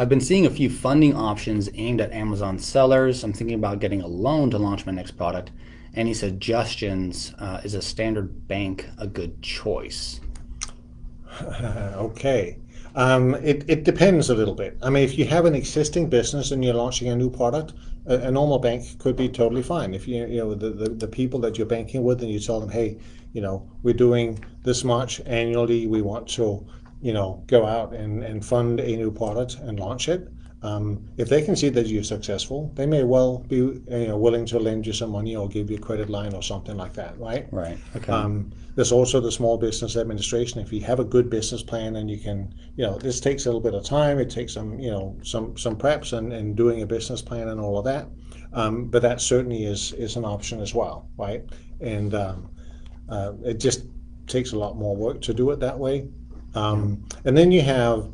I've been seeing a few funding options aimed at Amazon sellers. I'm thinking about getting a loan to launch my next product. Any suggestions? Uh, is a standard bank a good choice? okay. Um, it, it depends a little bit. I mean, if you have an existing business and you're launching a new product, a, a normal bank could be totally fine. If you, you know, the, the, the people that you're banking with and you tell them, hey, you know, we're doing this much annually, we want to, you know, go out and, and fund a new product and launch it. Um, if they can see that you're successful, they may well be you know, willing to lend you some money or give you a credit line or something like that, right? Right. Okay. Um, there's also the Small Business Administration. If you have a good business plan and you can, you know, this takes a little bit of time. It takes some, you know, some some preps and, and doing a business plan and all of that. Um, but that certainly is is an option as well, right? And um, uh, it just takes a lot more work to do it that way. Um, and then you have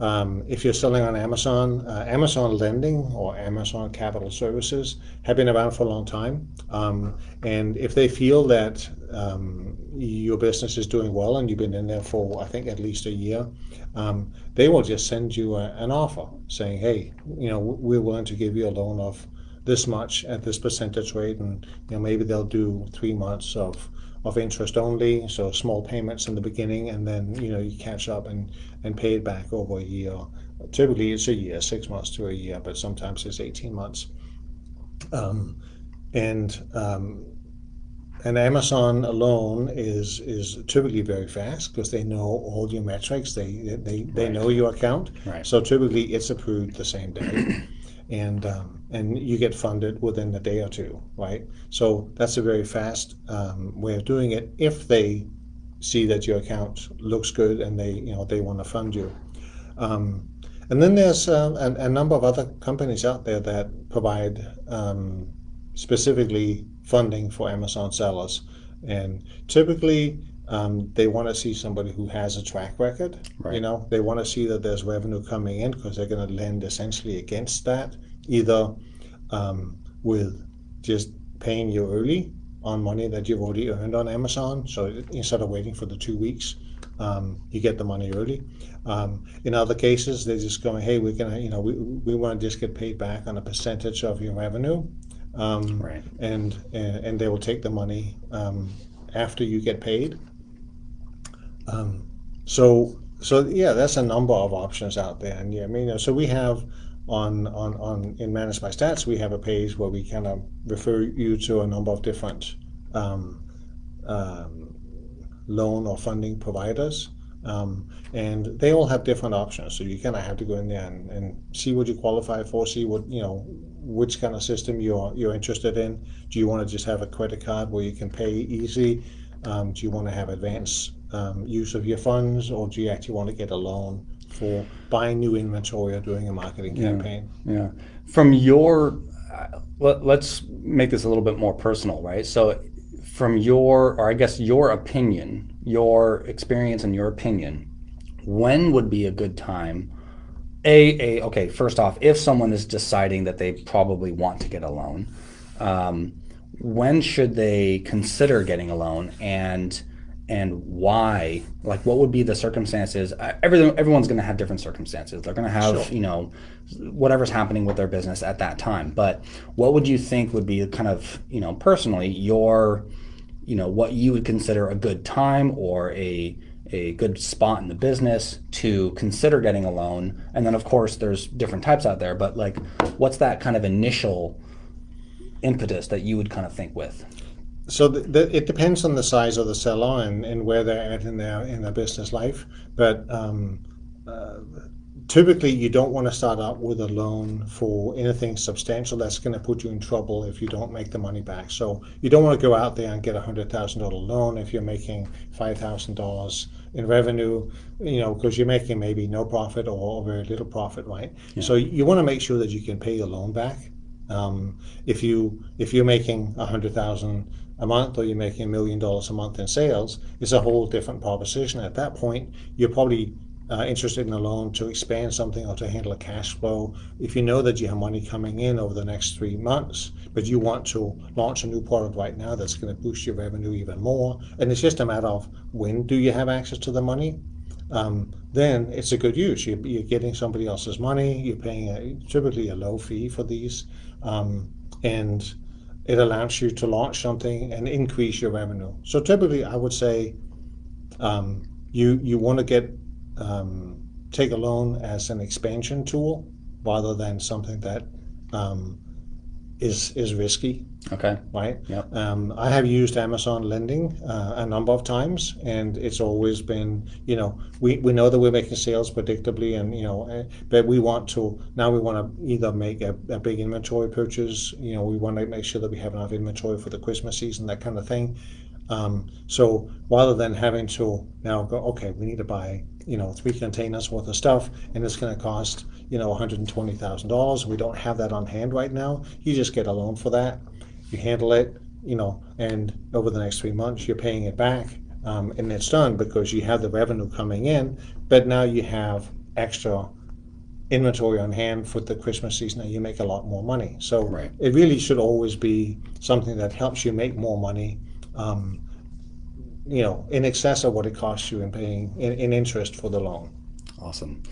um, if you're selling on Amazon, uh, Amazon Lending or Amazon Capital Services have been around for a long time. Um, and if they feel that um, your business is doing well and you've been in there for, I think, at least a year, um, they will just send you a, an offer saying, hey, you know, we're willing to give you a loan of this much at this percentage rate. And, you know, maybe they'll do three months of of interest only, so small payments in the beginning, and then you know you catch up and and pay it back over a year. Typically, it's a year, six months to a year, but sometimes it's eighteen months. Um, and um, and Amazon alone is is typically very fast because they know all your metrics. They they they right. know your account. Right. So typically, it's approved the same day. And um, and you get funded within a day or two, right? So that's a very fast um, way of doing it if they see that your account looks good and they you know they want to fund you. Um, and then there's uh, a, a, number of other companies out there that provide um, specifically funding for Amazon sellers, and typically um, they want to see somebody who has a track record. Right. You know, they want to see that there's revenue coming in because they're going to lend essentially against that, either um, with just paying you early on money that you've already earned on Amazon. So instead of waiting for the two weeks, um, you get the money early. Um, in other cases, they're just going, hey, we're gonna, you know, we, we want to just get paid back on a percentage of your revenue. Um, right. and, and and they will take the money um, after you get paid um, so so yeah, that's a number of options out there, and yeah, I mean, so we have on on on in ManageByStats, we have a page where we kind of refer you to a number of different um, um, loan or funding providers. Um, and they all have different options. So you kind of have to go in there and, and see what you qualify for, see what you know, which kind of system you're you're interested in. Do you want to just have a credit card where you can pay easy? Um, do you want to have advance um, use of your funds, or do you actually want to get a loan for buying new inventory or doing a marketing campaign? Yeah. yeah. From your, uh, let, let's make this a little bit more personal, right? So, from your, or I guess your opinion, your experience and your opinion, when would be a good time? A, a okay. First off, if someone is deciding that they probably want to get a loan, um, when should they consider getting a loan? And and why like what would be the circumstances? Everyone everyone's going to have different circumstances. They're going to have sure. you know whatever's happening with their business at that time. But what would you think would be kind of you know personally your you know what you would consider a good time or a a good spot in the business to consider getting a loan? And then of course there's different types out there but like what's that kind of initial impetus that you would kind of think with so the, the, it depends on the size of the seller and, and where they're at in their in their business life. But um, uh, typically, you don't want to start out with a loan for anything substantial that's going to put you in trouble if you don't make the money back. So you don't want to go out there and get a hundred thousand dollar loan if you're making five thousand dollars in revenue, you know, because you're making maybe no profit or very little profit, right? Yeah. So you want to make sure that you can pay your loan back. Um, if you if you're making a hundred thousand a month or you're making a million dollars a month in sales, is a whole different proposition. At that point, you're probably uh, interested in a loan to expand something or to handle a cash flow. If you know that you have money coming in over the next three months, but you want to launch a new product right now that's going to boost your revenue even more, and it's just a matter of when do you have access to the money. um, then it's a good use. You're, you're, getting somebody else's money. You're paying a, typically a low fee for these, um, and it allows you to launch something and increase your revenue. So typically, I would say um, you you want to get um, take a loan as an expansion tool rather than something that um, is is risky. Okay. Right. Yep. Um, I have used Amazon lending uh, a number of times, and it's always been, you know, we, we know that we're making sales predictably, and you know, eh, but we want to now we want to either make a, a big inventory purchase, you know, we want to make sure that we have enough inventory for the Christmas season, that kind of thing. Um, so rather than having to now go, okay, we need to buy, you know, three containers worth of stuff, and it's going to cost, you know, $120,000. We don't have that on hand right now. You just get a loan for that. You handle it, you know, and over the next three months, you're paying it back, um, and it's done because you have the revenue coming in, but now you have extra inventory on hand for the Christmas season and you make a lot more money. So right. it really should always be something that helps you make more money um, you know, in excess of what it costs you in paying in, in interest for the loan. Awesome.